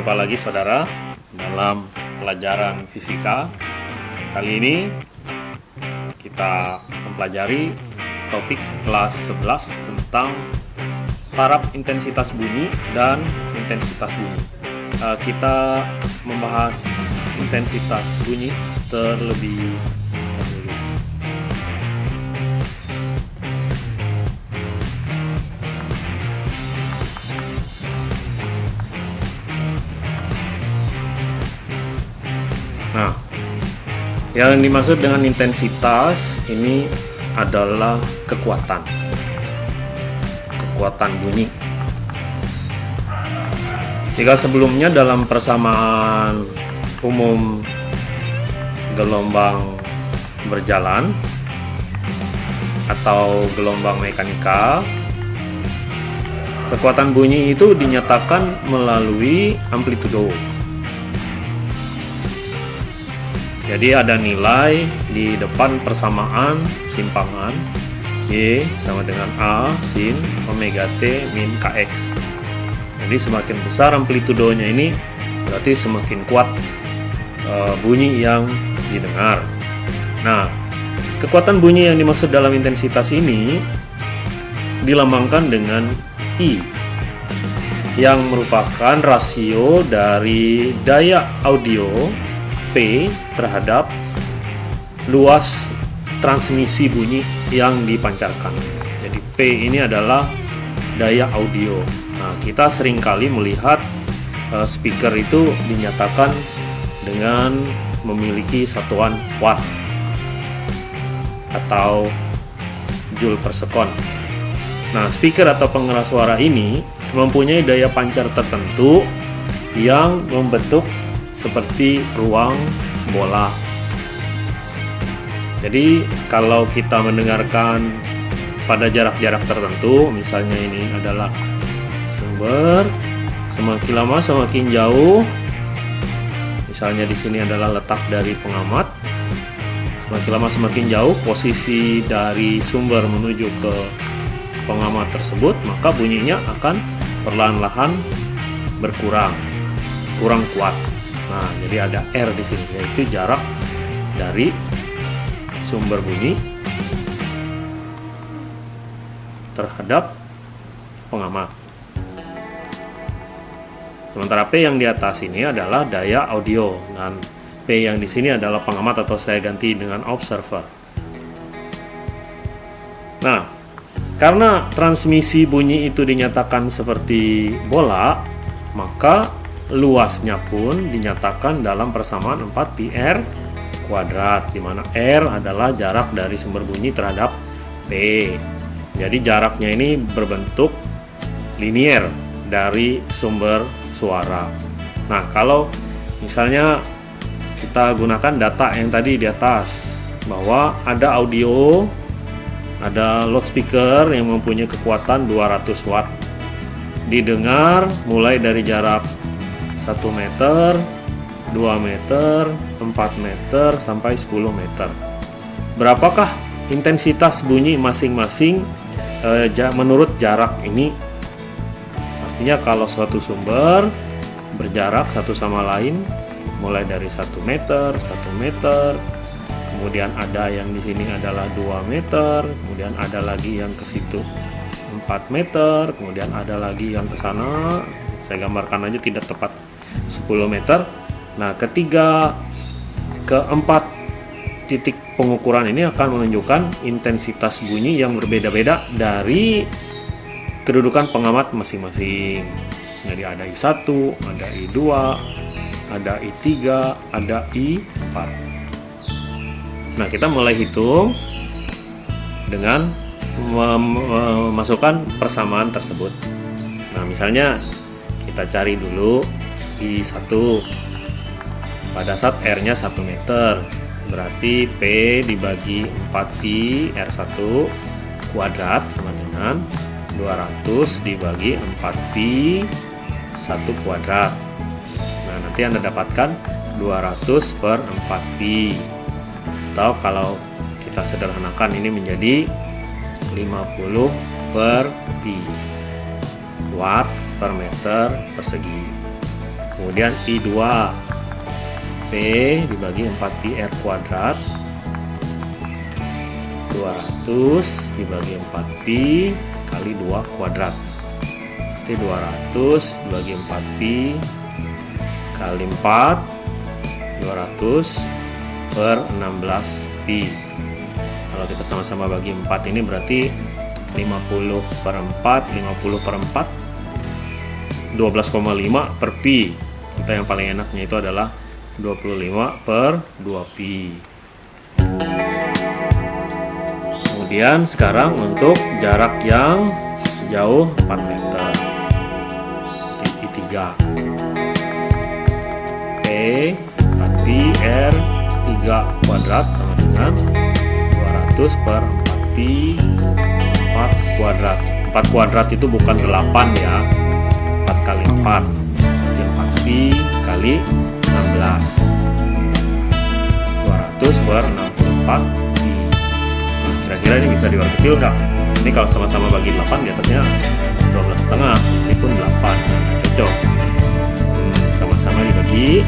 Jumpa lagi saudara dalam pelajaran fisika. Kali ini kita mempelajari topik kelas 11 tentang taraf intensitas bunyi dan intensitas bunyi. Uh, kita membahas intensitas bunyi terlebih yang dimaksud dengan intensitas ini adalah kekuatan. Kekuatan bunyi. Jika sebelumnya dalam persamaan umum gelombang berjalan atau gelombang mekanika, kekuatan bunyi itu dinyatakan melalui amplitudo. Jadi ada nilai di depan persamaan simpangan Y sama dengan A sin omega T min Kx. Jadi semakin besar amplitudonya ini berarti semakin kuat e, bunyi yang didengar. Nah, kekuatan bunyi yang dimaksud dalam intensitas ini dilambangkan dengan I yang merupakan rasio dari daya audio P terhadap luas transmisi bunyi yang dipancarkan. Jadi P ini adalah daya audio. Nah, kita sering kali melihat uh, speaker itu dinyatakan dengan memiliki satuan watt atau joule per sekon. Nah, speaker atau pengeras suara ini mempunyai daya pancar tertentu yang membentuk seperti ruang bola. Jadi kalau kita mendengarkan pada jarak-jarak tertentu, misalnya ini adalah sumber, semakin lama semakin jauh. Misalnya di sini adalah letak dari pengamat. Semakin lama semakin jauh posisi dari sumber menuju ke pengamat tersebut, maka bunyinya akan perlahan-lahan berkurang, kurang kuat. Nah, jadi ada R di sini yaitu jarak dari sumber bunyi terhadap pengamat. Sementara P yang di atas ini adalah daya audio dan P yang di sini adalah pengamat atau saya ganti dengan observer. Nah, karena transmisi bunyi itu dinyatakan seperti bola, maka luasnya pun dinyatakan dalam persamaan 4 PR kuadrat di mana R adalah jarak dari sumber bunyi terhadap P. Jadi jaraknya ini berbentuk linier dari sumber suara. Nah, kalau misalnya kita gunakan data yang tadi di atas bahwa ada audio ada loudspeaker yang mempunyai kekuatan 200 watt didengar mulai dari jarak 1 meter, 2 meter, 4 meter, sampai 10 meter. Berapakah intensitas bunyi masing-masing e, menurut jarak ini? Artinya kalau suatu sumber berjarak satu sama lain mulai dari 1 meter, 1 meter, kemudian ada yang di sini adalah 2 meter, kemudian ada lagi yang ke situ 4 meter, kemudian ada lagi yang ke sana. Saya gambarkan aja tidak tepat 10 meter. Nah, ketiga keempat titik pengukuran ini akan menunjukkan intensitas bunyi yang berbeda-beda dari kedudukan pengamat masing-masing. Jadi ada I1, ada I2, ada I3, ada I4. Nah, kita mulai hitung dengan memasukkan persamaan tersebut. Nah, misalnya kita cari dulu I1 pada saat R-nya 1 meter berarti P dibagi 4Pi R1 kuadrat sama dengan 200 dibagi 4Pi 1 kuadrat. Nah nanti Anda dapatkan 200 per 4Pi atau kalau kita sederhanakan ini menjadi 50 per Pi watt per meter persegi kemudian I2 P dibagi 4 pi R kuadrat. 200 dibagi 4 pi kali 2 kuadrat. Jadi 200 dibagi 4 pi kali 4 200 per 16 pi kalau kita sama-sama bagi 4 ini berarti 50 per 4 50 per 4 12,5 per pi kita yang paling enaknya itu adalah 25 per 2 pi. Kemudian sekarang untuk jarak yang sejauh 4 meter. I 3 P 4 pi R 3 kuadrat sama dengan 200 per 4 pi 4 kuadrat. 4 kuadrat itu bukan 8 ya. 4 kali 4 jadi 4 pi kali 16 200 per 64 pi nah kira-kira ini bisa diwar kecil enggak ini kalau sama-sama bagi 8 di atasnya 12 setengah ini pun 8 nah, cocok. Hmm, sama-sama hmm, dibagi.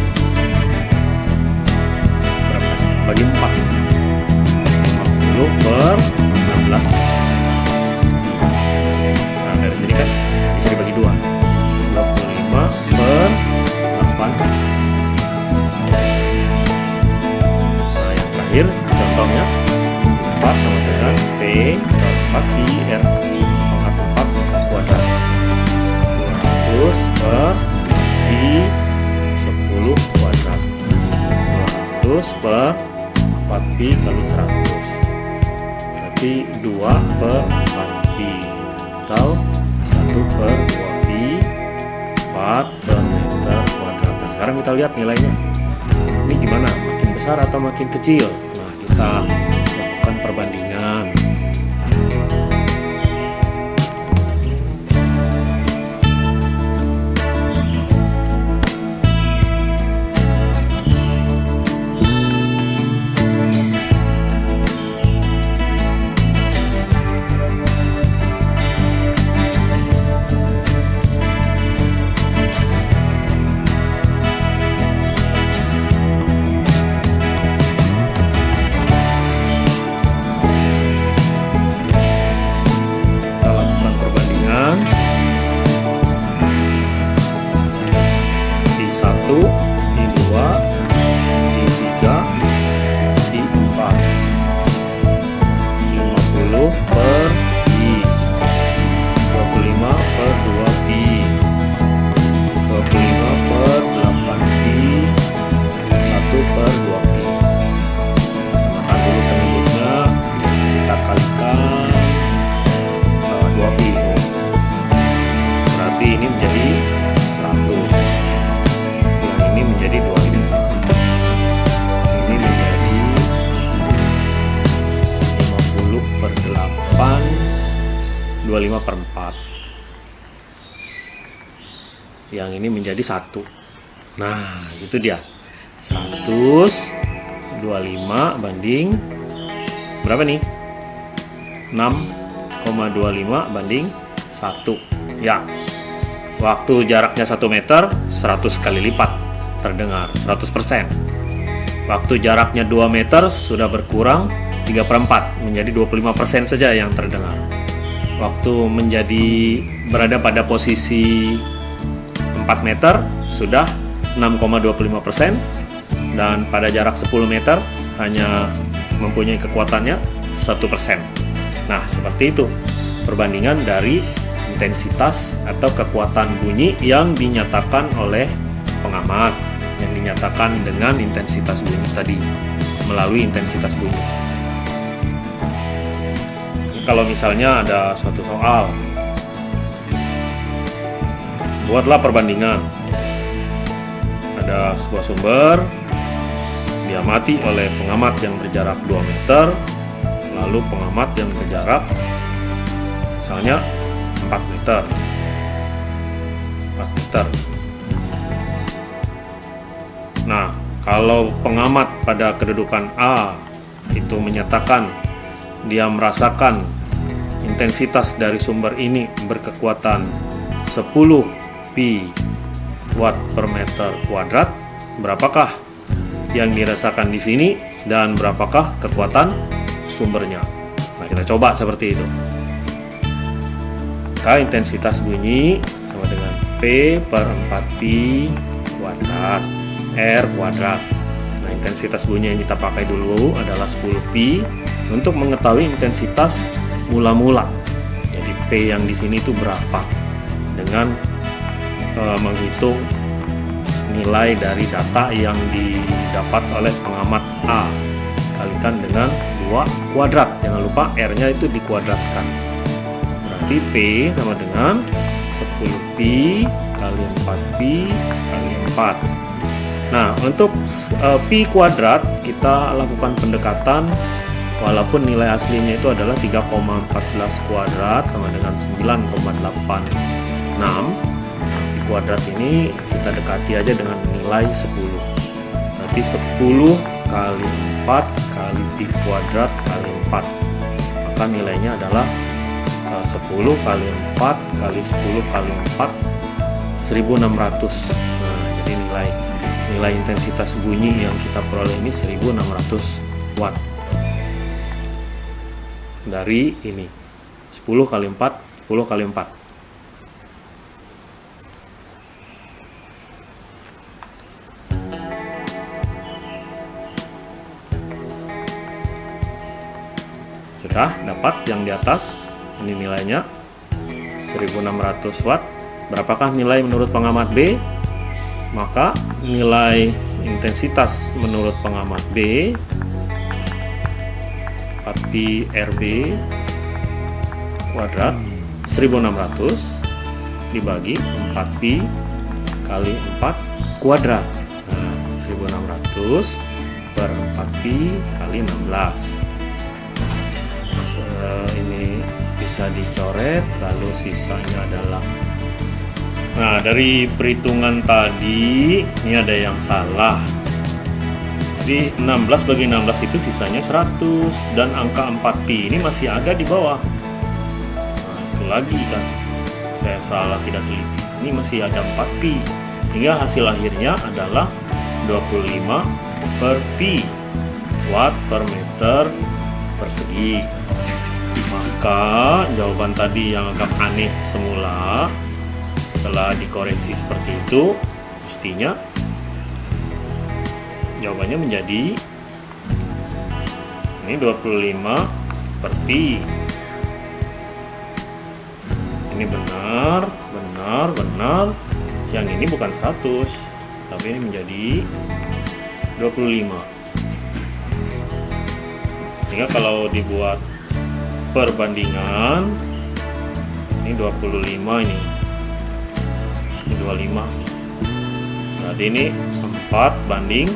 Berapa? Bagi 4 50 per 16 4 pi R pangkat 4 kuadrat 200 per pi 10 kuadrat 200 per 4 pi kali 100 berarti 2 per 4 pi atau 1 per 2 pi 4 per meter kuadrat nah, sekarang kita lihat nilainya. Ini gimana? Makin besar atau makin kecil? Nah kita yang ini menjadi satu. Nah itu dia. 125 banding berapa nih? 6,25 banding 1 ya waktu jaraknya 1 meter 100 kali lipat terdengar 100% waktu jaraknya 2 meter sudah berkurang 3 per 4 menjadi 25% saja yang terdengar. Waktu menjadi berada pada posisi 4 meter sudah 6,25 persen dan pada jarak 10 meter hanya mempunyai kekuatannya 1 persen. Nah seperti itu perbandingan dari intensitas atau kekuatan bunyi yang dinyatakan oleh pengamat yang dinyatakan dengan intensitas bunyi tadi melalui intensitas bunyi. Kalau misalnya ada suatu soal buatlah perbandingan. Ada sebuah sumber diamati oleh pengamat yang berjarak 2 meter lalu pengamat yang berjarak misalnya 4 meter. 4 meter. Nah kalau pengamat pada kedudukan A itu menyatakan dia merasakan intensitas dari sumber ini berkekuatan 10 pi watt per meter kuadrat berapakah yang dirasakan di sini dan berapakah kekuatan sumbernya? Nah kita coba seperti itu. Maka intensitas bunyi sama dengan P per 4Pi kuadrat R kuadrat. Nah intensitas bunyi yang kita pakai dulu adalah 10Pi untuk mengetahui intensitas mula-mula. Jadi P yang di sini itu berapa? Dengan e, menghitung nilai dari data yang didapat oleh pengamat A. Kalikan dengan 2 kuadrat. Jangan lupa R nya itu dikuadratkan. Berarti P sama dengan 10 Pi kali 4 Pi kali 4 nah untuk uh, Pi kuadrat kita lakukan pendekatan walaupun nilai aslinya itu adalah 3,14 kuadrat sama dengan 9,86 kuadrat ini kita dekati aja dengan nilai 10 berarti 10 kali 4 kali pi kuadrat kali 4 maka nilainya adalah 10 eh, kali 4 kali 10 kali 4 1600 nah jadi nilai nilai intensitas bunyi yang kita peroleh ini 1600 watt. Dari ini 10 kali 4 10 kali 4 Sudah dapat yang di atas. Ini nilainya 1600 watt. Berapakah nilai menurut pengamat B? Maka nilai intensitas menurut pengamat B 4pi RB kuadrat 1600 dibagi 4pi kali 4 kuadrat nah, 1600 per 4pi kali 16 bisa dicoret lalu sisanya adalah. Nah dari perhitungan tadi ini ada yang salah. Jadi 16 bagi 16 itu sisanya 100 dan angka 4pi ini masih ada di bawah. Nah, itu lagi kan saya salah tidak teliti. Ini masih ada 4pi hingga hasil akhirnya adalah 25 per pi watt per meter persegi maka jawaban tadi yang agak aneh semula. Setelah dikoreksi seperti itu mestinya jawabannya menjadi ini 25 per pi ini benar benar benar. Yang ini bukan 100 tapi ini menjadi 25 sehingga kalau dibuat perbandingan. Ini 25 ini. Ini 25 berarti ini 4 banding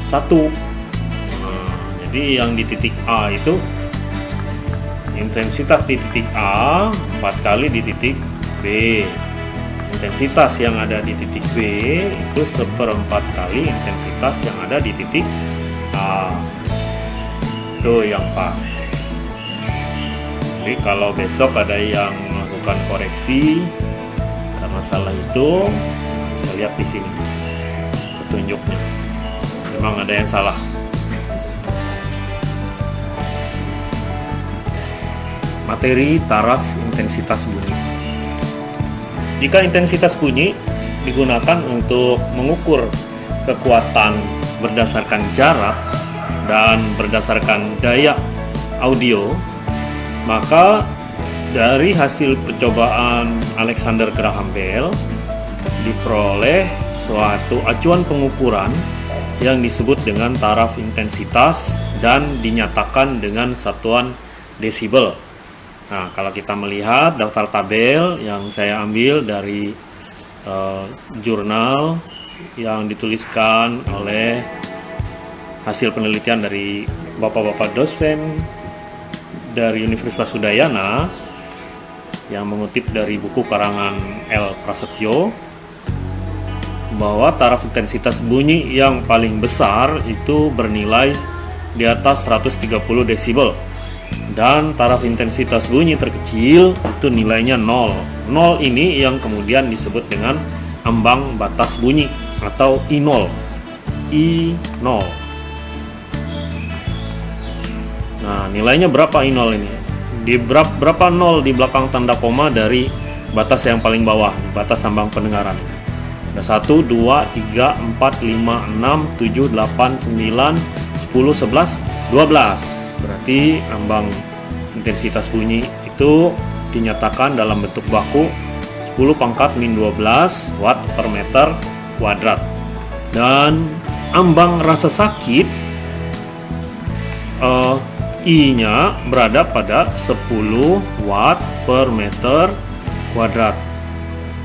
1 nah, jadi yang di titik A itu intensitas di titik A 4 kali di titik B. Intensitas yang ada di titik B itu seperempat kali intensitas yang ada di titik A. Itu yang pas jadi kalau besok ada yang melakukan koreksi karena salah itu bisa lihat di sini petunjuknya. Memang ada yang salah. Materi taraf intensitas bunyi. Jika intensitas bunyi digunakan untuk mengukur kekuatan berdasarkan jarak dan berdasarkan daya audio maka dari hasil percobaan Alexander Graham Bell diperoleh suatu acuan pengukuran yang disebut dengan taraf intensitas dan dinyatakan dengan satuan desibel. Nah, kalau kita melihat daftar tabel yang saya ambil dari uh, jurnal yang dituliskan oleh hasil penelitian dari bapak-bapak dosen dari Universitas Udayana yang mengutip dari buku karangan L. Prasetyo bahwa taraf intensitas bunyi yang paling besar itu bernilai di atas 130 desibel dan taraf intensitas bunyi terkecil itu nilainya 0 0 ini yang kemudian disebut dengan ambang batas bunyi atau I0. I0. Nah, nilainya berapa I0 ini? Di berapa, berapa nol di belakang tanda koma dari batas yang paling bawah, batas ambang pendengaran. Ada 1, 2, 3, 4, 5, 6, 7, 8, 9, 10, 11, 12. Berarti ambang intensitas bunyi itu dinyatakan dalam bentuk baku 10 pangkat min 12 watt per meter kuadrat. Dan ambang rasa sakit uh, I-nya berada pada 10 watt per meter kuadrat.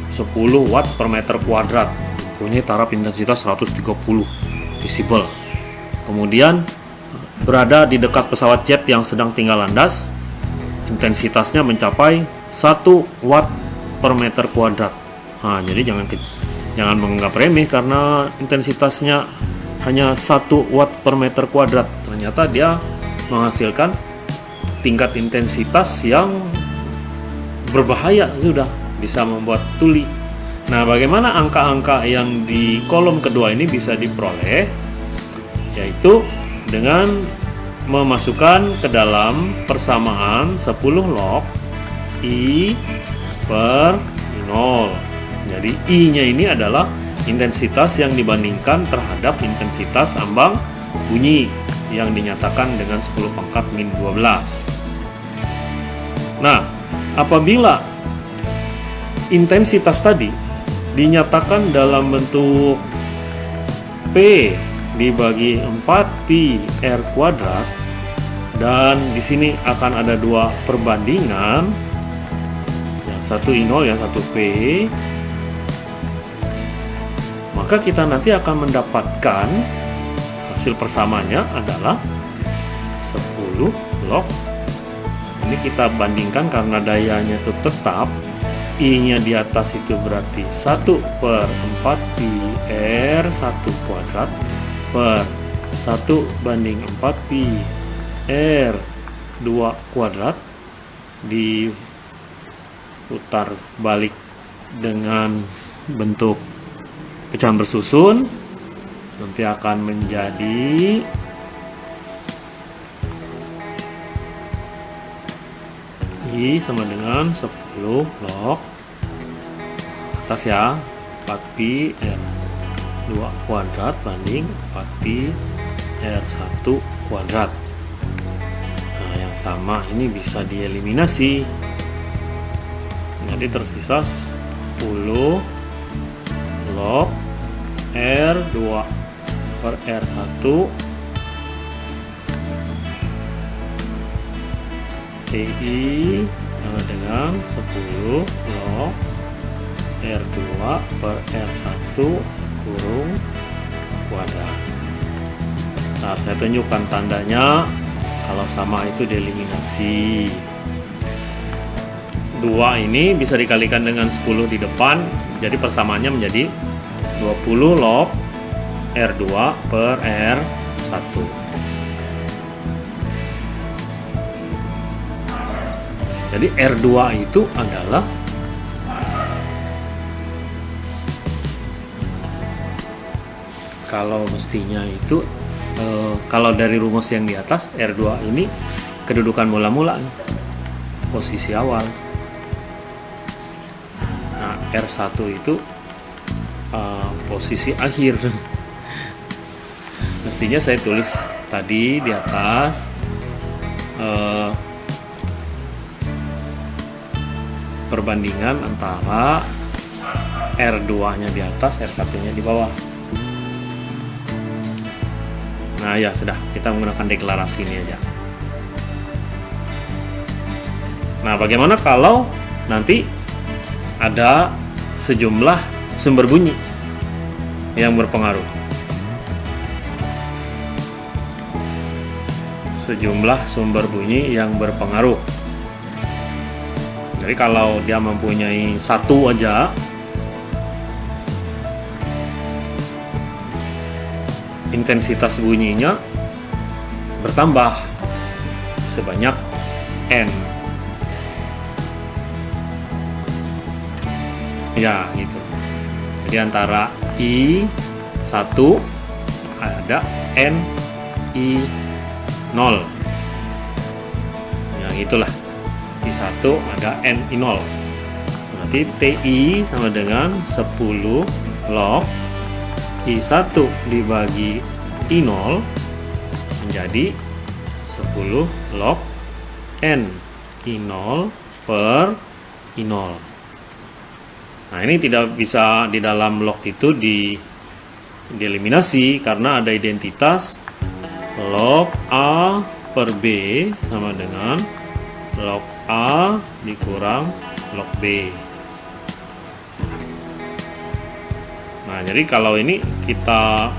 10 watt per meter kuadrat. Punya taraf intensitas 130 desibel. Kemudian berada di dekat pesawat jet yang sedang tinggal landas intensitasnya mencapai 1 watt per meter kuadrat. Nah jadi jangan jangan menganggap remeh karena intensitasnya hanya 1 watt per meter kuadrat. Ternyata dia menghasilkan tingkat intensitas yang berbahaya sudah bisa membuat tuli. Nah, bagaimana angka-angka yang di kolom kedua ini bisa diperoleh? Yaitu dengan memasukkan ke dalam persamaan 10 log I per 0. Jadi I-nya ini adalah intensitas yang dibandingkan terhadap intensitas ambang bunyi yang dinyatakan dengan 10 pangkat min 12. Nah, apabila intensitas tadi dinyatakan dalam bentuk P dibagi 4 pi R kuadrat dan di sini akan ada dua perbandingan satu I0 yang satu P maka kita nanti akan mendapatkan hasil persamanya adalah 10 log. Ini kita bandingkan karena dayanya itu tetap I nya di atas itu berarti 1 per 4 pi R 1 kuadrat per 1 banding 4 pi R 2 kuadrat diputar balik dengan bentuk pecahan bersusun nanti akan menjadi I sama dengan 10 log atas ya 4 pi R. 2 kuadrat banding 4 pi R 1 kuadrat. Nah yang sama ini bisa dieliminasi. Jadi tersisa 10 log R2 per R1 TI sama dengan 10 log R2 per R1 kurung kuadrat nah saya tunjukkan tandanya. Kalau sama itu dieliminasi 2 ini bisa dikalikan dengan 10 di depan. Jadi persamaannya menjadi 20 log R2 per R1 jadi R2 itu adalah kalau mestinya itu e, kalau dari rumus yang di atas R2 ini kedudukan mula-mula posisi awal. Nah R1 itu e, posisi akhir mestinya saya tulis tadi di atas eh, perbandingan antara R2 nya di atas R1 nya di bawah. Nah ya sudah kita menggunakan deklarasi ini aja. Nah bagaimana kalau nanti ada sejumlah sumber bunyi yang berpengaruh sejumlah sumber bunyi yang berpengaruh. Jadi kalau dia mempunyai satu aja intensitas bunyinya bertambah sebanyak n. Ya, gitu. di antara I 1 ada N I 0 yang itulah. I 1 ada N I 0 berarti TI sama dengan 10 log I 1 dibagi I 0 menjadi 10 log N. I 0 per I 0 Nah, ini tidak bisa di dalam log itu di dieliminasi karena ada identitas log A per B sama dengan log A dikurang log B. Nah, jadi kalau ini kita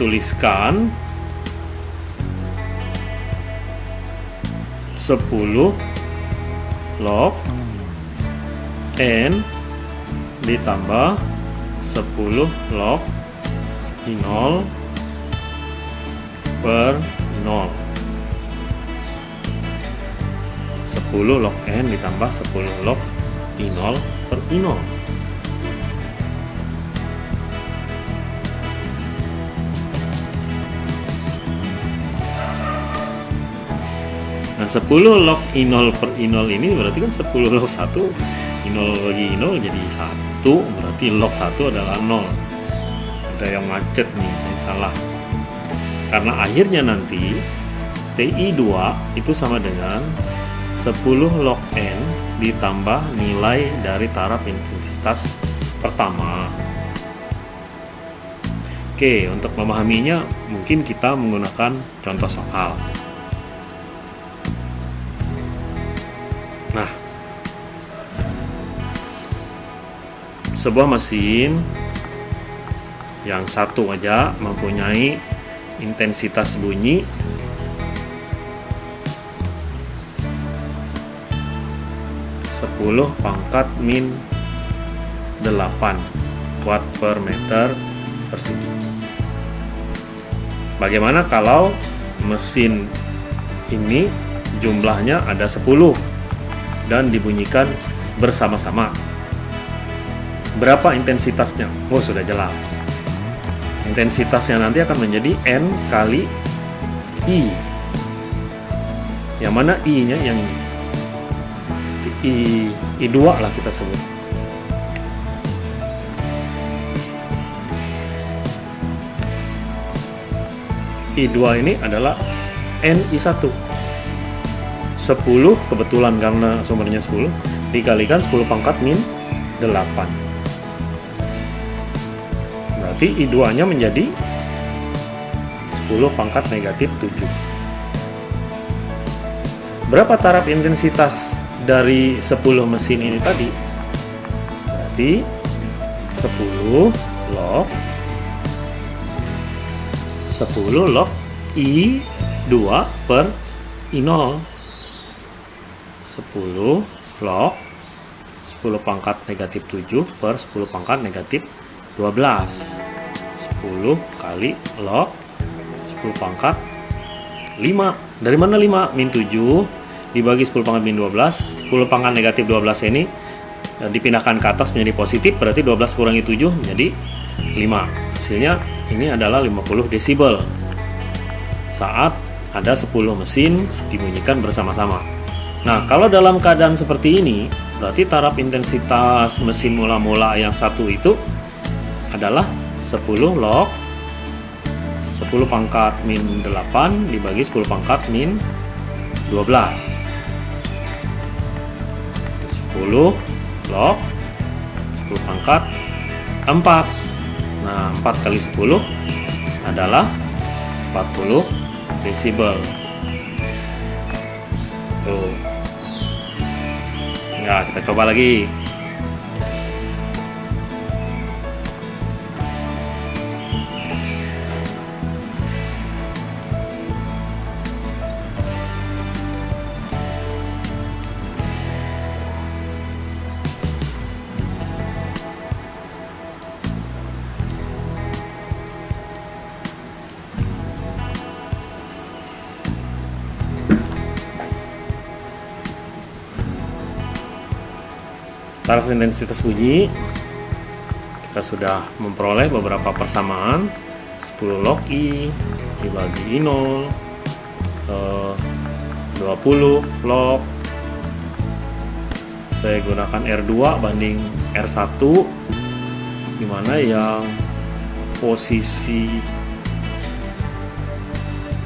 tuliskan 10 log N ditambah 10 log I 0 per 0 10 log N ditambah 10 log I 0 per I 0 Nah 10 log I0 per I0 ini berarti kan 10 log 1 0 bagi 0 jadi 1 berarti log 1 adalah 0 ada yang macet nih yang salah. Karena akhirnya nanti TI 2 itu sama dengan 10 log N ditambah nilai dari taraf intensitas pertama. Oke untuk memahaminya mungkin kita menggunakan contoh soal. Sebuah mesin yang satu aja mempunyai intensitas bunyi sepuluh pangkat min 8 watt per meter persegi. Bagaimana kalau mesin ini jumlahnya ada 10 dan dibunyikan bersama-sama? Berapa intensitasnya? Oh, sudah jelas. Intensitasnya nanti akan menjadi N kali I. Yang mana I-nya yang I, I2 lah kita sebut. I2 ini adalah NI1 10 kebetulan karena sumbernya 10 dikalikan 10 pangkat min 8 berarti I2 nya menjadi 10 pangkat negatif 7 berapa taraf intensitas dari 10 mesin ini tadi? Berarti 10 log 10 log I2 per I0 10 log 10 pangkat negatif 7 per 10 pangkat negatif 12 10 kali log 10 pangkat 5 dari mana 5 min 7 dibagi 10 pangkat min 12 10 pangkat negatif 12 ini e, dipindahkan ke atas menjadi positif berarti 12 kurangi 7 menjadi 5 hasilnya ini adalah 50 desibel. Saat ada 10 mesin dibunyikan bersama-sama. Nah kalau dalam keadaan seperti ini berarti taraf intensitas mesin mula-mula yang satu itu adalah 10 log. 10 pangkat min 8 dibagi 10 pangkat min 12 10 log 10 pangkat 4 nah 4 kali 10 adalah 40 desibel. Tuh. Nah kita coba lagi taraf intensitas bunyi kita sudah memperoleh beberapa persamaan. 10 log I dibagi I0 eh, 20 log. Saya gunakan R2 banding R1 di mana yang posisi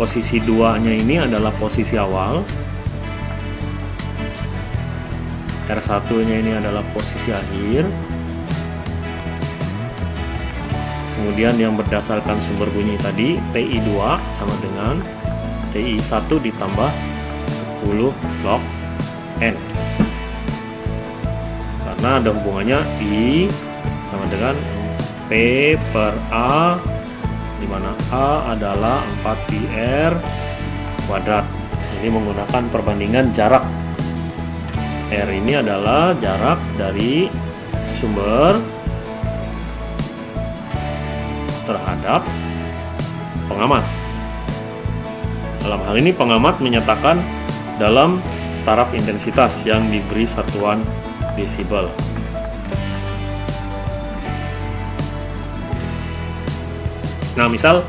posisi 2 nya ini adalah posisi awal R1 nya ini adalah posisi akhir. Kemudian yang berdasarkan sumber bunyi tadi TI2 sama dengan TI1 ditambah 10 log N. Karena ada hubungannya I sama dengan P per A di mana A adalah 4 PR kuadrat. Ini menggunakan perbandingan jarak R ini adalah jarak dari sumber terhadap pengamat. Dalam hal ini pengamat menyatakan dalam taraf intensitas yang diberi satuan desibel. Nah, misal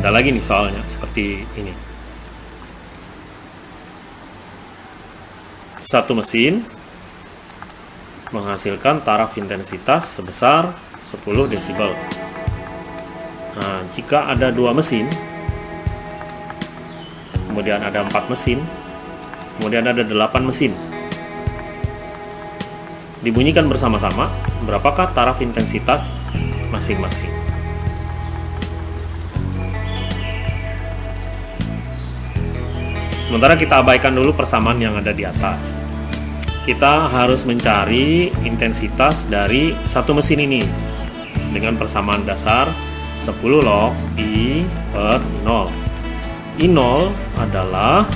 ada lagi nih soalnya seperti ini. Satu mesin menghasilkan taraf intensitas sebesar 10 desibel. Nah, jika ada dua mesin, kemudian ada empat mesin, kemudian ada delapan mesin, dibunyikan bersama-sama, berapakah taraf intensitas masing-masing? Sementara kita abaikan dulu persamaan yang ada di atas. Kita harus mencari intensitas dari satu mesin ini dengan persamaan dasar 10 log I per 0. I0 adalah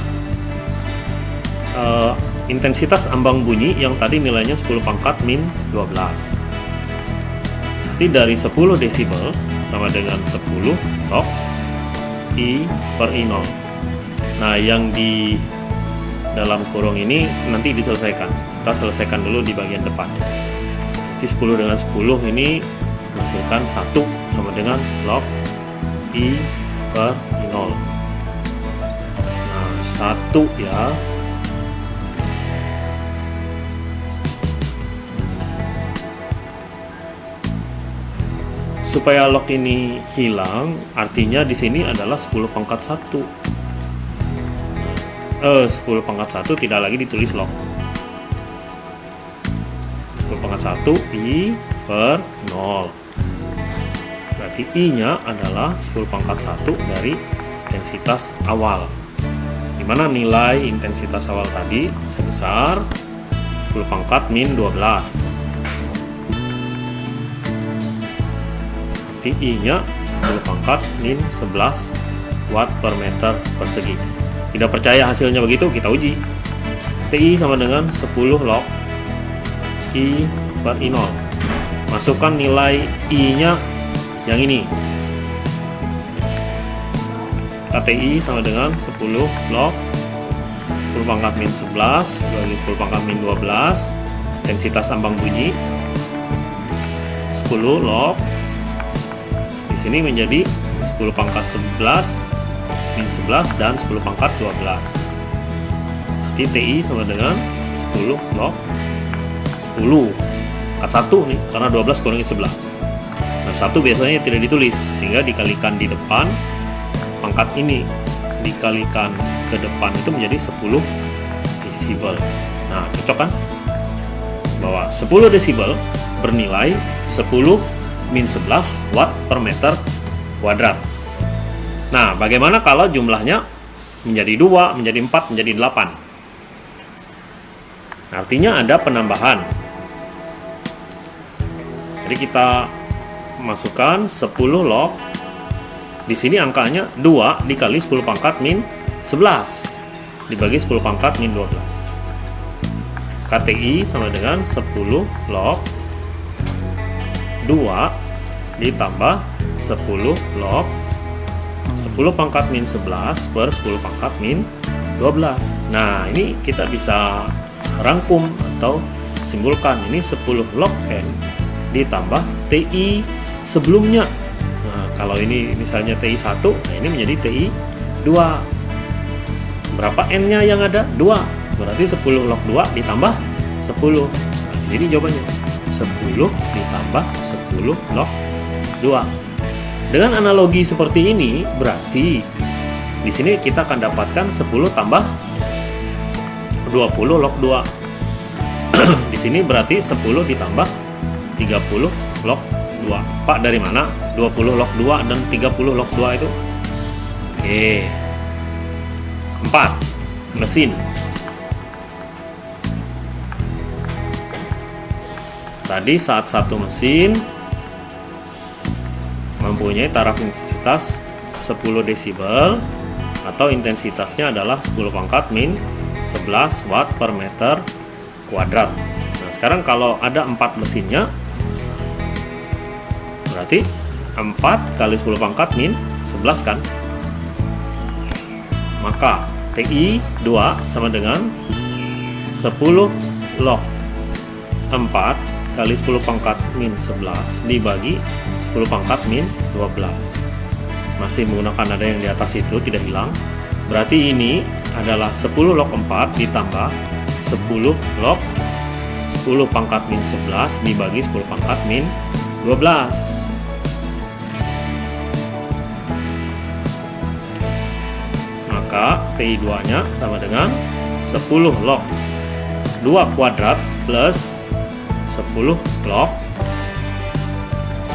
uh, intensitas ambang bunyi yang tadi nilainya 10 pangkat min 12. Jadi dari 10 desibel sama dengan 10 log I per I0 Nah, yang di dalam kurung ini nanti diselesaikan. Kita selesaikan dulu di bagian depan. Jadi 10 dengan 10 ini menghasilkan 1 sama dengan log I per I0. Nah, 1 ya. Supaya log ini hilang, artinya di sini adalah 10 pangkat 1 eh 10 pangkat 1 tidak lagi ditulis log. 10 pangkat 1 I per 0 berarti I nya adalah 10 pangkat 1 dari intensitas awal. Di mana nilai intensitas awal tadi sebesar 10 pangkat min 12 berarti I nya 10 pangkat min 11 watt per meter persegi tidak percaya hasilnya begitu, kita uji. TI sama dengan 10 log I per I0. Masukkan nilai I-nya yang ini. KTI sama dengan 10 log 10 pangkat min 11 bagi 10 pangkat min 12 intensitas ambang bunyi 10 log di sini menjadi 10 pangkat 11 min 11 dan 10 pangkat 12 Jadi TI sama dengan 10 log 10 Kat 1 nih, karena 12 kurangi 11 Nah 1 biasanya tidak ditulis Sehingga dikalikan di depan Pangkat ini. Dikalikan ke depan itu menjadi 10 desibel. Nah cocok kan? Bahwa 10 desibel bernilai 10 min 11 watt per meter kuadrat Nah, bagaimana kalau jumlahnya menjadi 2, menjadi 4, menjadi 8? Artinya ada penambahan. Jadi kita masukkan 10 log. Di sini angkanya 2 dikali 10 pangkat min 11 dibagi 10 pangkat min 12. KTI sama dengan 10 log 2 ditambah 10 log 10 pangkat min 11 per 10 pangkat min 12 nah ini kita bisa rangkum atau simpulkan ini 10 log N ditambah TI sebelumnya. Nah, kalau ini misalnya TI 1 nah ini menjadi TI 2 berapa N nya yang ada? 2 berarti 10 log 2 ditambah 10 nah, jadi jawabannya 10 ditambah 10 log 2 dengan analogi seperti ini berarti di sini kita akan dapatkan 10 tambah 20 log 2 di sini berarti 10 ditambah 30 log 2 Pak dari mana? 20 log 2 dan 30 log 2 itu? Oke. 4 mesin. Tadi saat satu mesin mempunyai taraf intensitas 10 desibel atau intensitasnya adalah 10 pangkat min 11 watt per meter kuadrat. Nah sekarang kalau ada 4 mesinnya berarti 4 kali 10 pangkat min 11 kan? Maka TI 2 sama dengan 10 log 4 kali 10 pangkat min 11 dibagi 10 pangkat min 12 masih menggunakan ada yang di atas itu tidak hilang. Berarti ini adalah 10 log 4 ditambah 10 log 10 pangkat min 11 dibagi 10 pangkat min 12 maka TI2 nya sama dengan 10 log. 2 kuadrat plus 10 log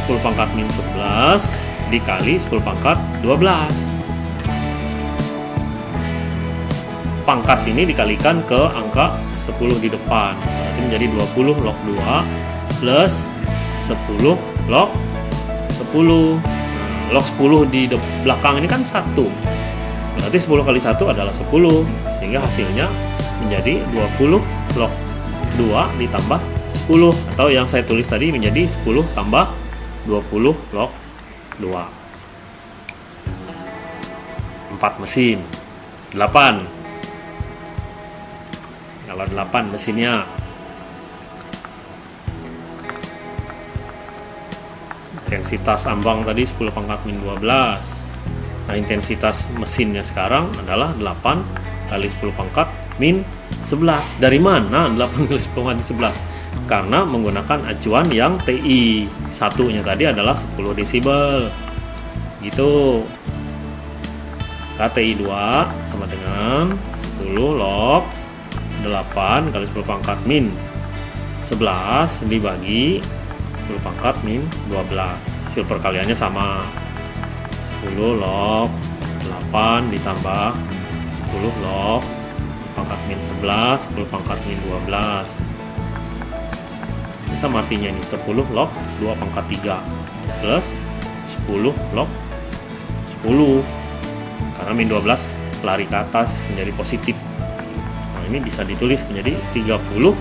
10 pangkat min 11 dikali 10 pangkat 12 pangkat ini dikalikan ke angka 10 di depan. Berarti menjadi 20 log 2 plus 10 log 10 nah, log 10 di belakang ini kan 1 Berarti 10 kali 1 adalah 10 sehingga hasilnya menjadi 20 log 2 ditambah 10 atau yang saya tulis tadi menjadi 10 tambah 20 log 2 4 mesin 8 kalau 8 mesinnya. Intensitas ambang tadi 10 pangkat min 12 Nah, intensitas mesinnya sekarang adalah 8 kali 10 pangkat min 11. Dari mana 8 kali 10 pangkat 11? Karena menggunakan acuan yang TI. Satunya tadi adalah 10 desibel. Gitu. KTI 2 sama dengan 10 log 8 kali 10 pangkat min 11 dibagi 10 pangkat min 12. Hasil perkaliannya sama 10 log 8 ditambah 10 log pangkat min 11 10 pangkat min 12 ini sama artinya ini 10 log 2 pangkat 3 plus 10 log 10 karena min 12 lari ke atas menjadi positif. Nah ini bisa ditulis menjadi 30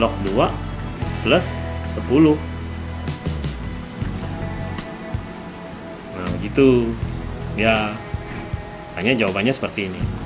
log 2 plus 10 gitu. Ya hanya jawabannya seperti ini